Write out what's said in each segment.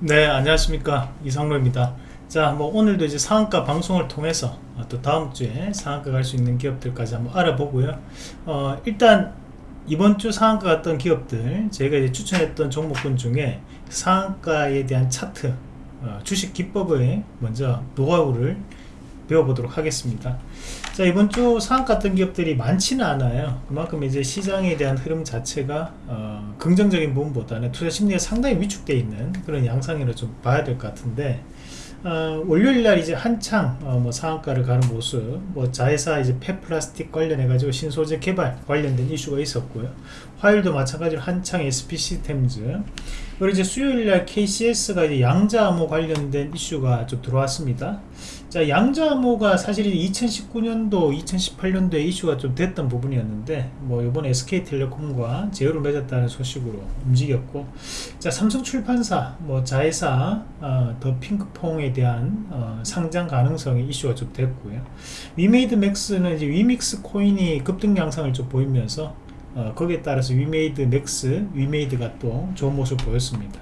네 안녕하십니까. 이상로입니다. 자뭐 오늘도 이제 상한가 방송을 통해서 어, 또 다음 주에 상한가 갈 수 있는 기업들까지 한번 알아보고요. 어, 일단 이번 주 상한가 갔던 기업들 제가 이제 추천했던 종목군 중에 상한가에 대한 차트 어, 주식 기법을 먼저 노하우를 배워보도록 하겠습니다. 자 이번 주 상한가 같은 기업들이 많지는 않아요. 그만큼 이제 시장에 대한 흐름 자체가 어, 긍정적인 부분보다는 투자 심리가 상당히 위축되어 있는 그런 양상으로 좀 봐야 될 것 같은데 어, 월요일날 이제 한창 어, 뭐 상한가를 가는 모습 뭐 자회사 이제 폐플라스틱 관련해 가지고 신소재 개발 관련된 이슈가 있었고요. 화요일도 마찬가지로 한창 SP 시스템즈 그리고 이제 수요일날 KCS가 이제 양자암호 관련된 이슈가 좀 들어왔습니다. 자 양자암호가 사실 2019년도 2018년도에 이슈가 좀 됐던 부분이었는데 뭐 이번 SK텔레콤과 제휴를 맺었다는 소식으로 움직였고 자 삼성출판사 뭐 자회사 어, 더 핑크퐁에 대한 어, 상장 가능성이 이슈가 좀 됐고요. 위메이드 맥스는 이제 위믹스 코인이 급등 양상을 좀 보이면서 어, 거기에 따라서 위메이드 맥스 위메이드가 또 좋은 모습을 보였습니다.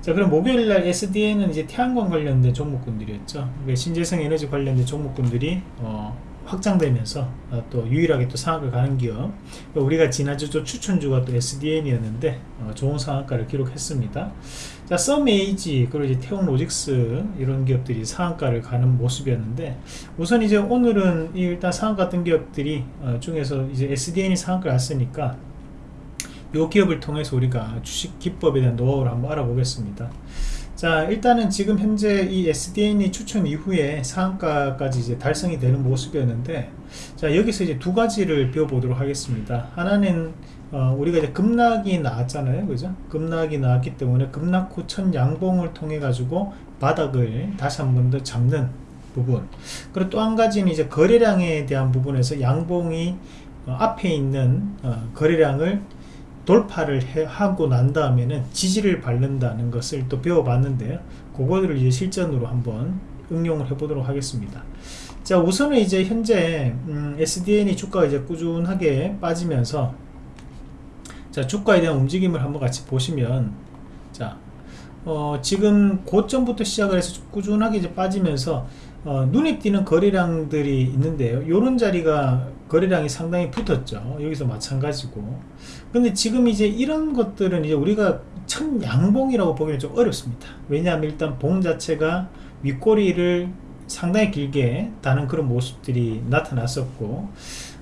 자 그럼 목요일날 SDN은 이제 태양광 관련된 종목군들이었죠. 신재생 에너지 관련된 종목군들이 어, 확장되면서 어, 또 유일하게 또 상한가 가는 기업. 우리가 지난주 또 추천주가 또 SDN이었는데 어, 좋은 상한가를 기록했습니다. 자 썸에이지 그리고 이제 태용로직스 이런 기업들이 상한가를 가는 모습이었는데 우선 이제 오늘은 일단 상한가 같은 기업들이 어, 중에서 이제 SDN이 상한가를 갔으니까 이 기업을 통해서 우리가 주식 기법에 대한 노하우를 한번 알아보겠습니다 자 일단은 지금 현재 이 SDN이 추천 이후에 상한가까지 이제 달성이 되는 모습이었는데 자 여기서 이제 두 가지를 배워보도록 하겠습니다. 하나는 어, 우리가 이제 급락이 나왔잖아요. 그죠? 급락이 나왔기 때문에 급락 후 첫 양봉을 통해 가지고 바닥을 다시 한 번 더 잡는 부분. 그리고 또 한 가지는 이제 거래량에 대한 부분에서 양봉이 어, 앞에 있는 어, 거래량을 돌파를 해, 하고 난 다음에는 지지를 밟는다는 것을 또 배워봤는데요. 그거를 이제 실전으로 한번 응용을 해 보도록 하겠습니다. 자 우선은 이제 현재 음, SDN이 주가가 이제 꾸준하게 빠지면서 자 주가에 대한 움직임을 한번 같이 보시면 자 어, 지금 고점부터 시작을 해서 꾸준하게 이제 빠지면서 어, 눈에 띄는 거래량들이 있는데요. 요런 자리가 거래량이 상당히 붙었죠. 여기서 마찬가지고. 근데 지금 이제 이런 것들은 이제 우리가 첫 양봉이라고 보기는 좀 어렵습니다. 왜냐하면 일단 봉 자체가 윗꼬리를 상당히 길게 다는 그런 모습들이 나타났었고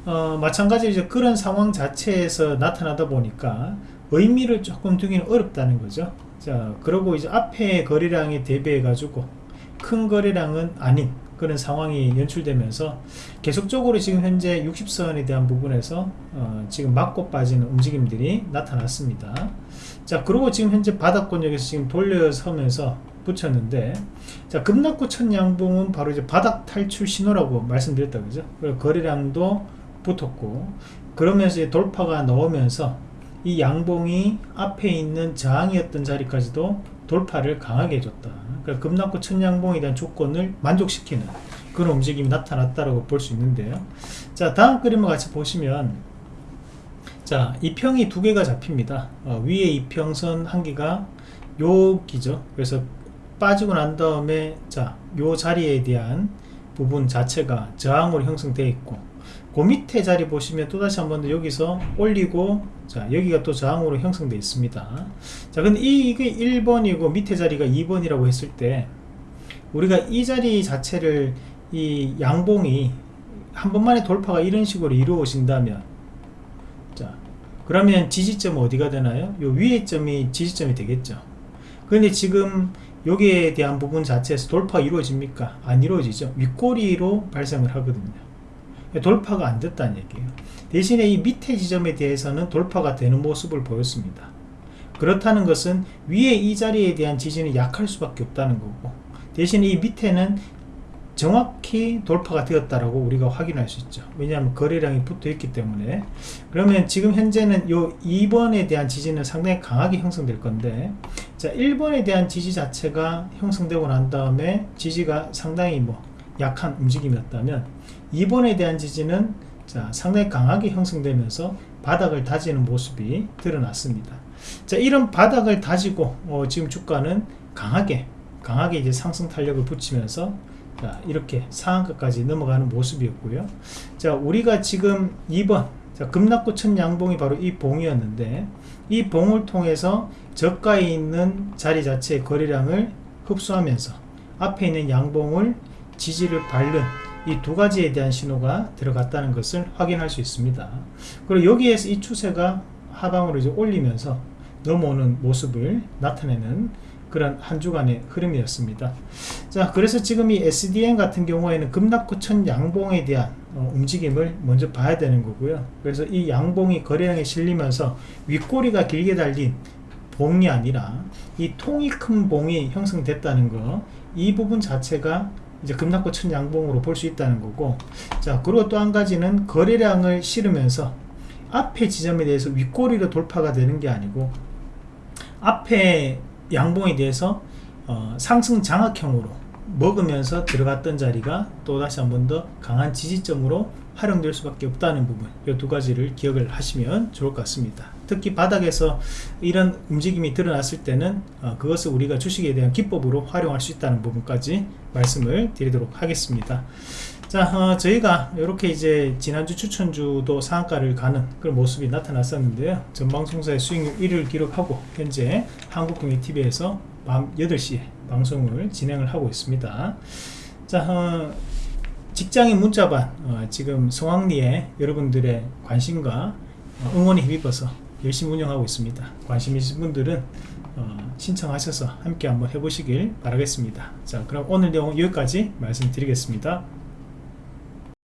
어, 마찬가지로 이제 그런 상황 자체에서 나타나다 보니까 의미를 조금 두기는 어렵다는 거죠 자 그리고 이제 앞에 거래량에 대비해 가지고 큰 거래량은 아닌 그런 상황이 연출되면서 계속적으로 지금 현재 60선에 대한 부분에서 어, 지금 맞고 빠지는 움직임들이 나타났습니다. 자 그리고 지금 현재 바닥권역에서 지금 돌려서면서 붙였는데 자 급락구 첫 양봉은 바로 이제 바닥 탈출 신호라고 말씀드렸다 그죠? 거래량도 붙었고 그러면서 돌파가 나오면서 이 양봉이 앞에 있는 저항이었던 자리까지도 돌파를 강하게 해줬다. 그러니까 급락구 천양봉에 대한 조건을 만족시키는 그런 움직임이 나타났다고 볼 수 있는데요. 자 다음 그림을 같이 보시면 자 이 평이 두 개가 잡힙니다. 어, 위에 이 평선 한 개가 여기죠. 그래서 빠지고 난 다음에 자 요 자리에 대한 부분 자체가 저항으로 형성되어 있고 그 밑에 자리 보시면 또다시 한 번 더 여기서 올리고 자 여기가 또 저항으로 형성되어 있습니다 자 근데 이, 이게 1번이고 밑에 자리가 2번이라고 했을 때 우리가 이 자리 자체를 이 양봉이 한 번만에 돌파가 이런 식으로 이루어진다면 자 그러면 지지점은 어디가 되나요? 요 위에 점이 지지점이 되겠죠 그런데 지금 여기에 대한 부분 자체에서 돌파가 이루어집니까? 안 이루어지죠 윗꼬리로 발생을 하거든요 돌파가 안 됐다는 얘기예요. 대신에 이 밑에 지점에 대해서는 돌파가 되는 모습을 보였습니다. 그렇다는 것은 위에 이 자리에 대한 지지는 약할 수밖에 없다는 거고 대신에 이 밑에는 정확히 돌파가 되었다라고 우리가 확인할 수 있죠. 왜냐하면 거래량이 붙어 있기 때문에. 그러면 지금 현재는 요 2번에 대한 지지는 상당히 강하게 형성될 건데 자 1번에 대한 지지 자체가 형성되고 난 다음에 지지가 상당히 뭐 약한 움직임이었다면 2번에 대한 지지는 자, 상당히 강하게 형성되면서 바닥을 다지는 모습이 드러났습니다. 자 이런 바닥을 다지고 어, 지금 주가는 강하게 강하게 이제 상승 탄력을 붙이면서 자 이렇게 상한가까지 넘어가는 모습이었고요 자 우리가 지금 2번 자 급락구 첫 양봉이 바로 이 봉이었는데 이 봉을 통해서 저가에 있는 자리 자체의 거래량을 흡수하면서 앞에 있는 양봉을 지지를 밟는 이 두 가지에 대한 신호가 들어갔다는 것을 확인할 수 있습니다. 그리고 여기에서 이 추세가 하방으로 이제 올리면서 넘어오는 모습을 나타내는 그런 한 주간의 흐름이었습니다. 자, 그래서 지금 이 SDN 같은 경우에는 급락구 천 양봉에 대한 어, 움직임을 먼저 봐야 되는 거고요. 그래서 이 양봉이 거래량에 실리면서 윗꼬리가 길게 달린 봉이 아니라 이 통이 큰 봉이 형성됐다는 거, 이 부분 자체가 이제 급락구 천 양봉으로 볼 수 있다는 거고, 자, 그리고 또 한 가지는 거래량을 실으면서 앞에 지점에 대해서 윗꼬리로 돌파가 되는 게 아니고, 앞에 양봉에 대해서 어, 상승 장악형으로 먹으면서 들어갔던 자리가 또 다시 한 번 더 강한 지지점으로 활용될 수밖에 없다는 부분. 이 두 가지를 기억을 하시면 좋을 것 같습니다 특히 바닥에서 이런 움직임이 드러났을 때는 어, 그것을 우리가 주식에 대한 기법으로 활용할 수 있다는 부분까지 말씀을 드리도록 하겠습니다. 자 어, 저희가 이렇게 이제 지난주 추천주도 상한가를 가는 그런 모습이 나타났었는데요. 전방송사의 수익률 1위를 기록하고 현재 한국경제TV에서 밤 8시에 방송을 진행을 하고 있습니다. 자 어, 직장인 문자반 어, 지금 성황리에 여러분들의 관심과 어, 응원에 힘입어서 열심히 운영하고 있습니다. 관심 있으신 분들은 어, 신청하셔서 함께 한번 해보시길 바라겠습니다. 자 그럼 오늘 내용 여기까지 말씀드리겠습니다